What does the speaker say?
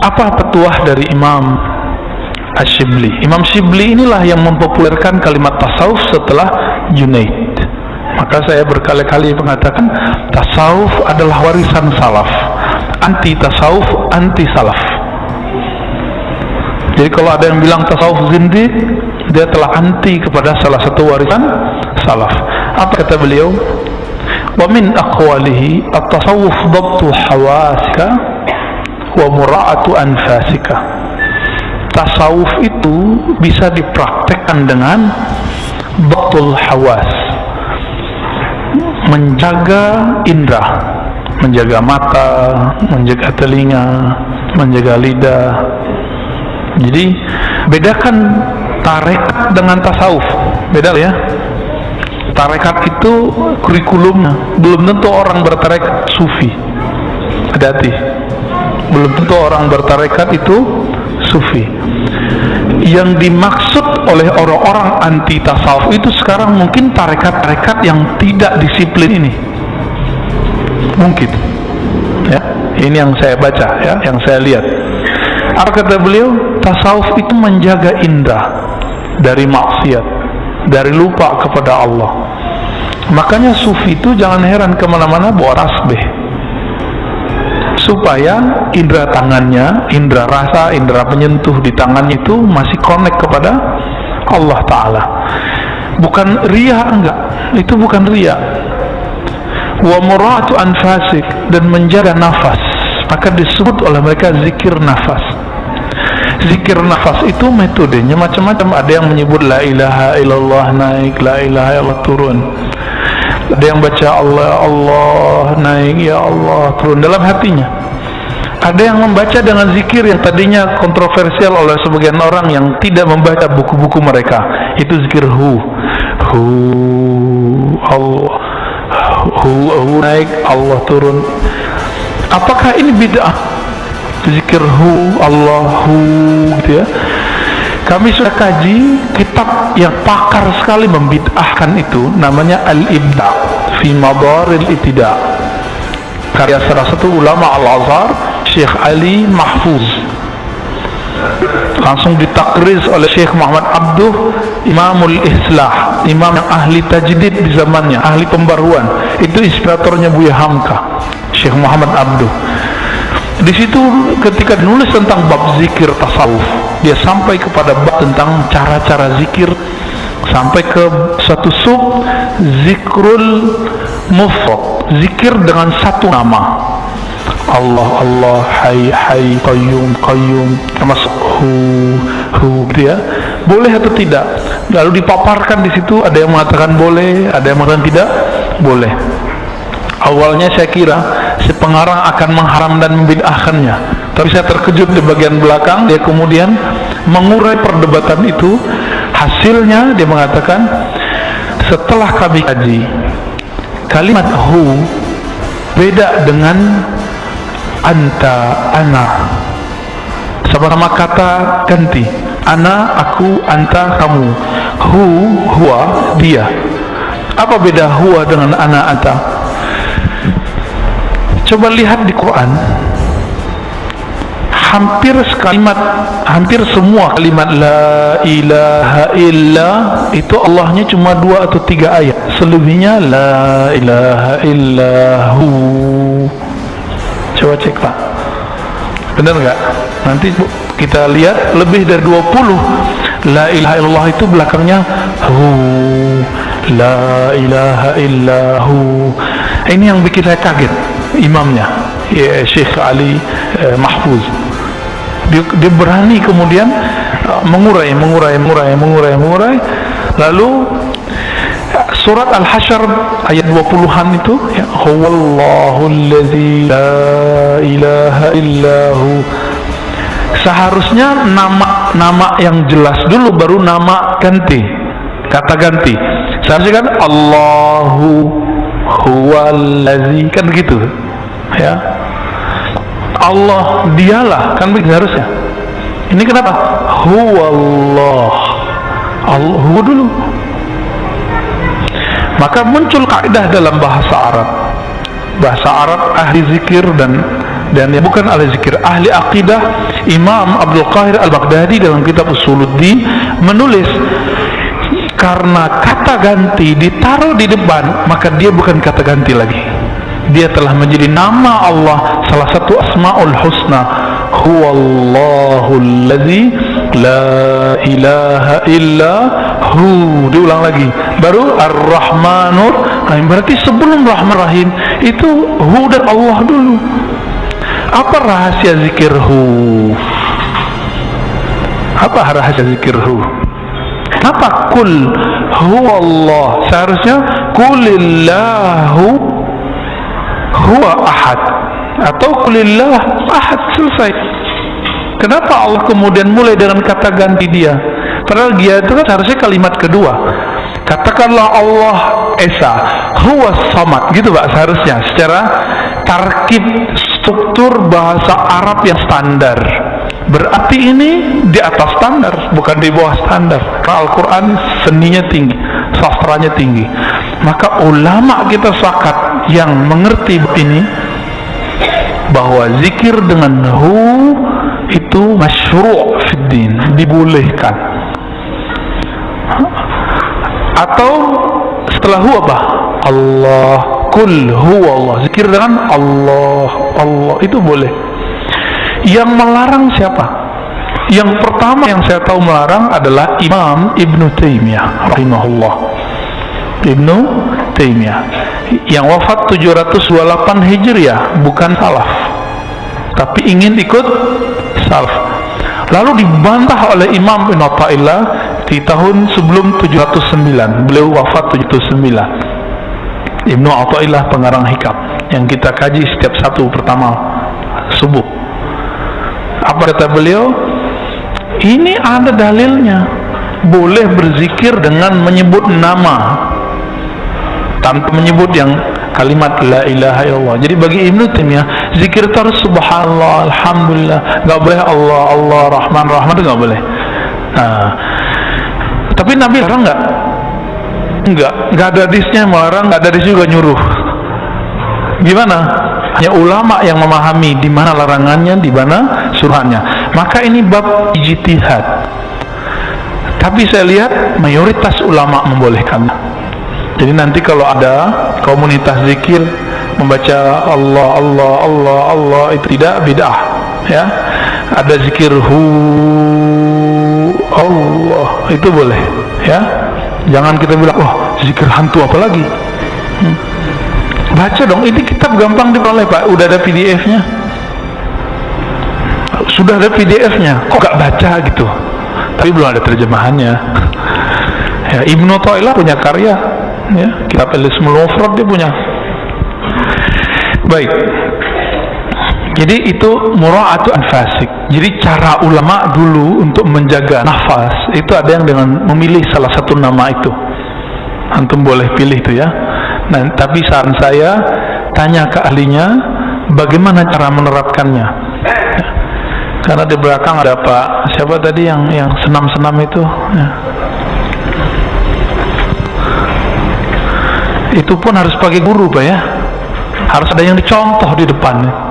apa petuah dari Imam Ash-Shibli? Imam Shibli inilah yang mempopulerkan kalimat tasawuf setelah Junaid. Maka saya berkali-kali mengatakan tasawuf adalah warisan salaf. Anti tasawuf anti salaf. Jadi kalau ada yang bilang tasawuf zindi dia telah anti kepada salah satu warisan salaf. Apa kata beliau? Wa min aqwalihi at-tasawuf dhabtu hawasika wa mura'atu anfasika. Tasawuf itu bisa dipraktekkan dengan dhabtul hawas. Menjaga indera menjaga mata menjaga telinga menjaga lidah. Jadi bedakan tarekat dengan tasawuf. Beda ya? Tarekat itu kurikulumnya. Belum tentu orang bertarekat sufi. Hati-hati belum tentu orang bertarekat itu sufi. Yang dimaksud oleh orang-orang anti tasawuf itu sekarang mungkin tarekat-tarekat yang tidak disiplin ini. Mungkin. Ya ini yang saya baca ya yang saya lihat. Apa kata beliau? Tasawuf itu menjaga indah dari maksiat dari lupa kepada Allah. Makanya sufi itu jangan heran kemana-mana bawa rasbeh supaya indera tangannya, indera rasa, indera penyentuh di tangannya itu masih connect kepada Allah Ta'ala. Bukan ria enggak? Itu bukan ria wa muratu anfasik dan menjaga nafas. Maka disebut oleh mereka zikir nafas. Zikir nafas itu metodenya macam-macam. Ada yang menyebut la ilaha illallah naik la ilaha illallah turun ada yang baca Allah Allah naik ya Allah turun. Dalam hatinya. Ada yang membaca dengan zikir yang tadinya kontroversial oleh sebagian orang yang tidak membaca buku-buku mereka. Itu zikir hu. Hu Allah. Hu, hu naik Allah turun. Apakah ini bid'ah? Zikir hu Allah hu gitu ya kami sudah kaji kitab yang pakar sekali membid'ahkan itu namanya Al-Ibda fi Madaril Itida karya salah satu ulama Al-Azhar Syekh Ali Mahfuz. Langsung ditakriz oleh Syekh Muhammad Abduh Imamul Islah imam yang ahli tajdid di zamannya ahli pembaruan. Itu inspiratornya Buya Hamka Syekh Muhammad Abduh. Di situ ketika nulis tentang bab zikir tasawuf dia sampai kepada bab tentang cara-cara zikir. Sampai ke satu sub zikrul mufrad. Zikir dengan satu nama. Allah Allah Hai Hai Qayyum Qayyum. Termasuk Hu Hu gitu ya. Boleh atau tidak? Lalu dipaparkan di situ ada yang mengatakan boleh ada yang mengatakan tidak? Boleh. Awalnya saya kira si pengarang akan mengharam dan membid'ahkannya tapi saya terkejut di bagian belakang dia kemudian mengurai perdebatan itu. Hasilnya dia mengatakan setelah kami kaji kalimat hu beda dengan anta ana. Sama-sama kata ganti ana aku anta kamu. Hu huwa dia. Apa beda huwa dengan ana anta? Coba lihat di Quran hampir sekalimat hampir semua kalimat la ilaha illa itu Allahnya cuma dua atau tiga ayat. Selebihnya la ilaha illahu coba cek pak. Benar enggak nanti kita lihat lebih dari 20 la ilaha illallah itu belakangnya hu. La ilaha illahu ini yang bikin saya kaget imamnya ya Syekh Ali eh, Mahfuz dia, dia berani kemudian uh, mengurai mengurai mengurai mengurai mengurai. Lalu surat Al-Hasyr ayat 20-an itu ya huwallahu allazi la ilaha illahu seharusnya nama nama yang jelas dulu baru nama ganti. Kata ganti. Seharusnya kan Allahu huwallazi kan begitu ya Allah dialah kan begitu harusnya. Ini kenapa? Huwallah. Allah huwa dulu. Maka muncul kaidah dalam bahasa Arab. Bahasa Arab ahli zikir dan dan ya bukan ahli zikir ahli akidah Imam Abdul Qahir Al-Baghdadi dalam kitab Usuluddin menulis karena kata ganti ditaruh di depan maka dia bukan kata ganti lagi dia telah menjadi nama Allah salah satu asmaul husna. Huwallahu alladhi la ilaha illa hu. Diulang lagi. Baru ar-rahmanur rahim. Berarti sebelum rahman rahim itu hu dan Allah dulu. Apa rahasia zikir hu? Apa rahasia zikir hu? Apa kul huwa Allah seharusnya kulillahu huwa ahad. Atau kulillah ahad selesai. Kenapa Allah kemudian mulai dengan kata ganti dia? Padahal dia itu kan seharusnya kalimat kedua. Katakanlah Allah Esa huwa samad. Gitu pak seharusnya. Secara tarkib struktur bahasa Arab yang standar. Berarti ini di atas standar bukan di bawah standar. Al-Quran seninya tinggi sastranya tinggi maka ulama kita sakat yang mengerti ini bahwa zikir dengan hu itu masyru' fiddin dibolehkan. Atau setelah hu apa Allah kul huwa Allah. Zikir dengan Allah Allah itu boleh. Yang melarang siapa? Yang pertama yang saya tahu melarang adalah Imam Ibn Taymiyah rahimahullah Ibn Taymiyah yang wafat 728 Hijriah bukan salaf. Tapi ingin ikut salaf. Lalu dibantah oleh Imam Ibn Atta'illah di tahun sebelum 709 beliau wafat 709 Ibn Atta'illah pengarang hikam yang kita kaji setiap satu pertama subuh. Apa kata beliau? Ini ada dalilnya. Boleh berzikir dengan menyebut nama tanpa menyebut yang kalimat la ilaha illallah. Jadi bagi Ibn Taimiyah zikir terus subhanallah alhamdulillah. Enggak boleh Allah Allah rahman rahman enggak boleh. Nah, tapi Nabi larang enggak? Enggak. Enggak ada hadisnya melarang enggak ada hadis juga nyuruh. Gimana? Hanya ulama yang memahami di mana larangannya, di mana suruhannya. Maka ini bab ijtihad. Tapi saya lihat mayoritas ulama membolehkan. Jadi nanti kalau ada komunitas zikir membaca Allah Allah Allah Allah itu tidak bid'ah ya. Ada zikir hu Allah itu boleh ya. Jangan kita bilang wah zikir hantu apa lagi. Hmm. Baca dong ini kitab gampang diperoleh pak. Udah ada pdf nya sudah ada pdf nya kok gak baca gitu? Tapi belum ada terjemahannya. Ya Ibnu Ta'ilah punya karya ya kitab Elismul Mufrad dia punya baik jadi itu mura'atu anfasik jadi cara ulama dulu untuk menjaga nafas itu ada yang dengan memilih salah satu nama itu antum boleh pilih itu ya Nah, tapi saran saya tanya ke ahlinya bagaimana cara menerapkannya. Karena di belakang ada Pak siapa tadi yang yang senam-senam itu. Ya. Itu pun harus pakai guru, Pak ya. Harus ada yang dicontoh di depan.